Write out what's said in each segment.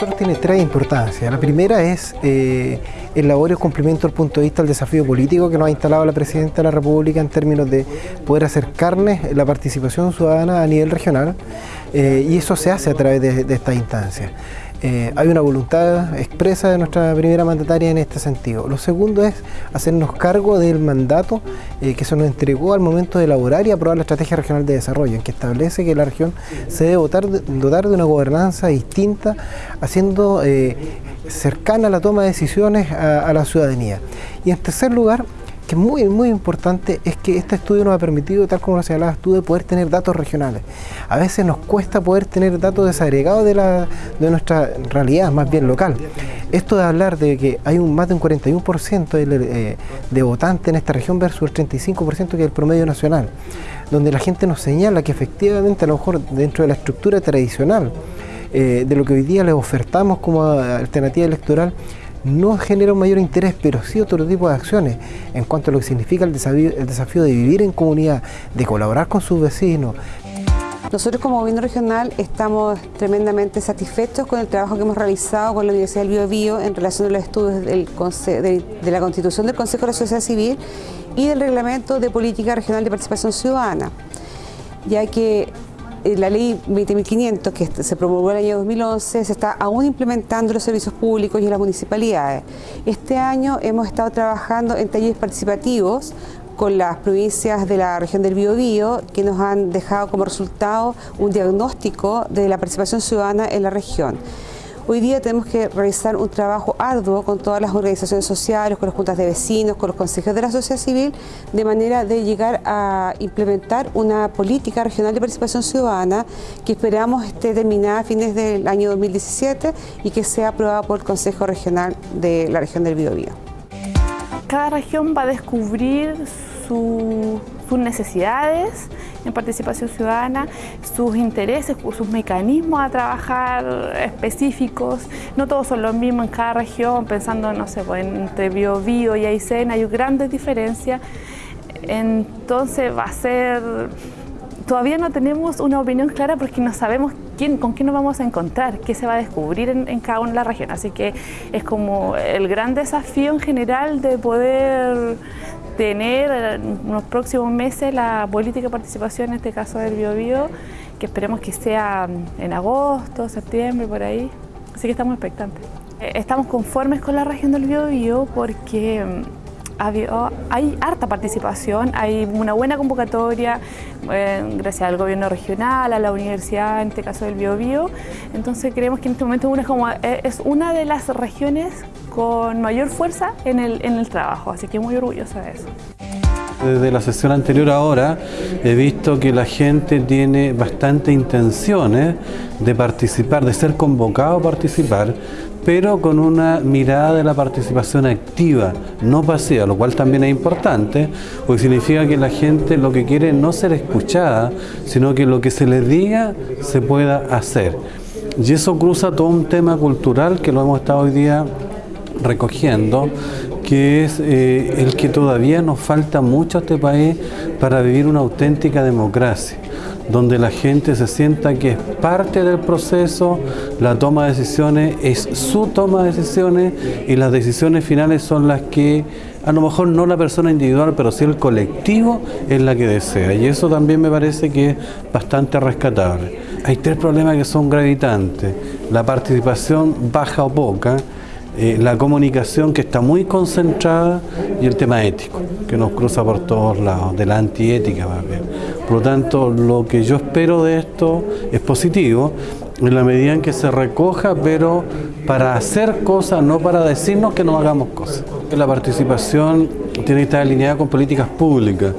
nosotros tiene tres importancias. La primera es eh, el laborio cumplimiento del punto de vista del desafío político que nos ha instalado la Presidenta de la República en términos de poder acercarles la participación ciudadana a nivel regional eh, y eso se hace a través de, de estas instancias. Eh, hay una voluntad expresa de nuestra primera mandataria en este sentido. Lo segundo es hacernos cargo del mandato eh, que se nos entregó al momento de elaborar y aprobar la Estrategia Regional de Desarrollo, en que establece que la región se debe dotar de, una gobernanza distinta, haciendo eh, cercana la toma de decisiones a, a la ciudadanía. Y en tercer lugar, que es muy, muy importante es que este estudio nos ha permitido, tal como lo señalabas tú, de poder tener datos regionales. A veces nos cuesta poder tener datos desagregados de, la, de nuestra realidad, más bien local. Esto de hablar de que hay un, más de un 41% de, eh, de votantes en esta región versus el 35% que es el promedio nacional, donde la gente nos señala que efectivamente a lo mejor dentro de la estructura tradicional eh, de lo que hoy día les ofertamos como alternativa electoral, no genera un mayor interés, pero sí otro tipo de acciones en cuanto a lo que significa el desafío, de vivir en comunidad, de colaborar con sus vecinos. Nosotros como gobierno regional estamos tremendamente satisfechos con el trabajo que hemos realizado con la Universidad del Bio, Bio en relación a los estudios del de, de la Constitución del Consejo de la Sociedad Civil y del Reglamento de Política Regional de Participación Ciudadana, ya que la ley 20.500 que se promulgó en el año 2011 se está aún implementando en los servicios públicos y en las municipalidades. Este año hemos estado trabajando en talleres participativos con las provincias de la región del Biobío que nos han dejado como resultado un diagnóstico de la participación ciudadana en la región. Hoy día tenemos que realizar un trabajo arduo con todas las organizaciones sociales, con las juntas de vecinos, con los consejos de la sociedad civil, de manera de llegar a implementar una política regional de participación ciudadana que esperamos esté terminada a fines del año 2017 y que sea aprobada por el Consejo Regional de la región del Biobío. Cada región va a descubrir sus necesidades en participación ciudadana, sus intereses, sus mecanismos a trabajar específicos. No todos son los mismos en cada región, pensando, no sé, pues, entre Bio, Bio y Aysén hay grandes diferencias. Entonces va a ser... Todavía no tenemos una opinión clara porque no sabemos quién, con quién nos vamos a encontrar, qué se va a descubrir en, en cada una de las regiones. Así que es como el gran desafío en general de poder tener en los próximos meses la política de participación, en este caso del Biobío, que esperemos que sea en agosto, septiembre, por ahí. Así que estamos expectantes. Eh, estamos conformes con la región del Biobío porque hay harta participación, hay una buena convocatoria, eh, gracias al gobierno regional, a la universidad, en este caso del Biobío. Entonces creemos que en este momento es, como, eh, una de las regiones con mayor fuerza en el, en el trabajo, así que muy orgullosa de eso. Desde la sesión anterior ahora he visto que la gente tiene bastante intenciones de participar, de ser convocado a participar, pero con una mirada de la participación activa, no pasiva, lo cual también es importante, porque significa que la gente lo que quiere es no ser escuchada, sino que lo que se les diga se pueda hacer. Y eso cruza todo un tema cultural que lo hemos estado hoy día recogiendo, que es eh, el que todavía nos falta mucho a este país para vivir una auténtica democracia donde la gente se sienta que es parte del proceso, la toma de decisiones es su toma de decisiones y las decisiones finales son las que, a lo mejor no la persona individual, pero sí el colectivo es la que desea. Y eso también me parece que es bastante rescatable. Hay tres problemas que son gravitantes. La participación baja o poca, eh, la comunicación que está muy concentrada y el tema ético, que nos cruza por todos lados, de la antiética más bien. Por lo tanto, lo que yo espero de esto es positivo, en la medida en que se recoja, pero para hacer cosas, no para decirnos que no hagamos cosas. La participación tiene que estar alineada con políticas públicas.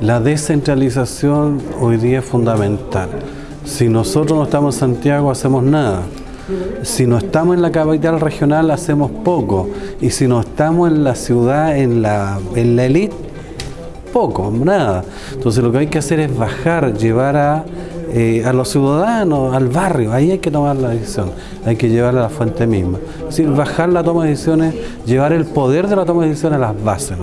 La descentralización hoy día es fundamental. Si nosotros no estamos en Santiago, hacemos nada. Si no estamos en la capital regional hacemos poco y si no estamos en la ciudad, en la, en la elite, poco, nada. Entonces lo que hay que hacer es bajar, llevar a, eh, a los ciudadanos, al barrio, ahí hay que tomar la decisión, hay que llevarla a la fuente misma. Es decir, bajar la toma de decisiones, llevar el poder de la toma de decisiones a las bases.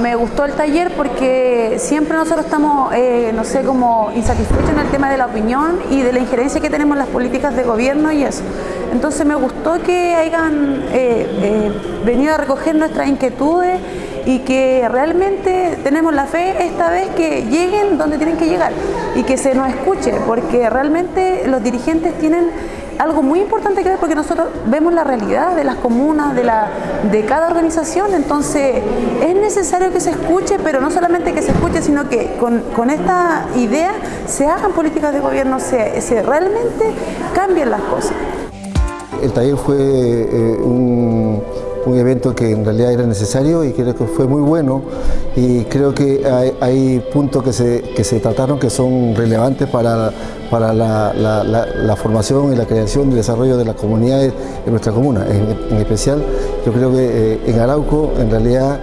Me gustó el taller porque siempre nosotros estamos, eh, no sé, como insatisfechos en el tema de la opinión y de la injerencia que tenemos en las políticas de gobierno y eso. Entonces me gustó que hayan eh, eh, venido a recoger nuestras inquietudes y que realmente tenemos la fe esta vez que lleguen donde tienen que llegar y que se nos escuche, porque realmente los dirigentes tienen algo muy importante que ver porque nosotros vemos la realidad de las comunas, de, la, de cada organización, entonces es necesario que se escuche, pero no solamente que se escuche, sino que con, esta idea se hagan políticas de gobierno, se, se realmente cambien las cosas. El taller fue eh, un un evento que en realidad era necesario y creo que fue muy bueno y creo que hay, puntos que se, que se, trataron que son relevantes para, para la, formación y la creación y desarrollo de las comunidades en nuestra comuna. En, especial, yo creo que eh, en Arauco en realidad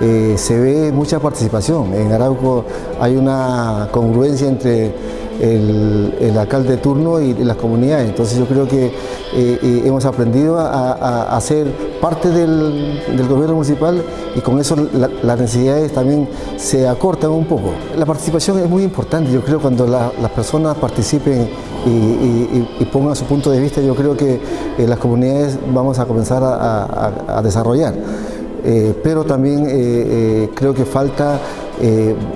eh, se ve mucha participación. En Arauco hay una congruencia entre el, alcalde de turno y, las comunidades. Entonces yo creo que eh, eh, hemos aprendido a, ser parte del, gobierno municipal y con eso las necesidades también se acortan un poco. La participación es muy importante, yo creo cuando las personas participen y, pongan su punto de vista, yo creo que eh, las comunidades vamos a comenzar a, desarrollar. pero también creo que falta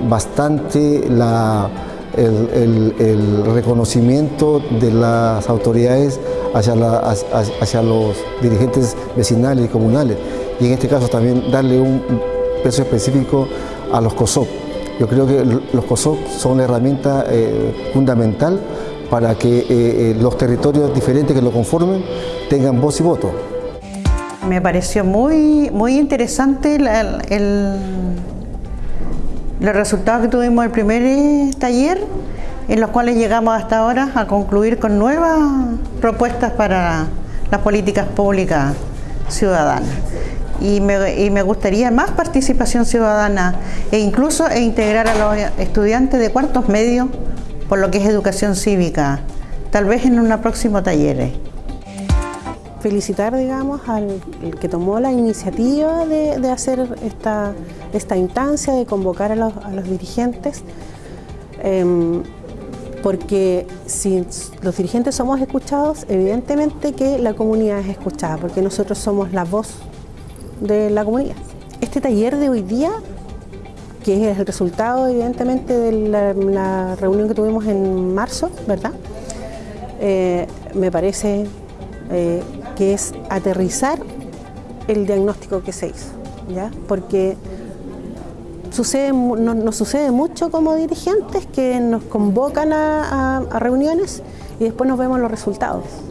bastante la, el, reconocimiento de las autoridades hacia, los dirigentes vecinales y comunales y en este caso también darle un peso específico a los COSOP. Yo creo que los COSOP son la herramienta eh, fundamental para que eh, eh, los territorios diferentes que lo conformen tengan voz y voto. Me pareció muy, muy interesante el los resultados que tuvimos el primer eh, taller, en los cuales llegamos hasta ahora a concluir con nuevas propuestas para las políticas públicas ciudadanas. Y me, gustaría más participación ciudadana e incluso e integrar a los estudiantes de cuartos medios por lo que es educación cívica, tal vez en un próximo taller felicitar, digamos, al que tomó la iniciativa de, hacer esta, esta, instancia, de convocar a los, dirigentes, em, porque si los dirigentes somos escuchados, evidentemente que la comunidad es escuchada, porque nosotros somos la voz de la comunidad. Este taller de hoy día, que es el resultado evidentemente de la, reunión que tuvimos en marzo, ¿verdad? Eh, me parece eh, que es aterrizar el diagnóstico que se hizo, ¿ya? porque sucede, nos sucede mucho como dirigentes que nos convocan a reuniones y después nos vemos los resultados.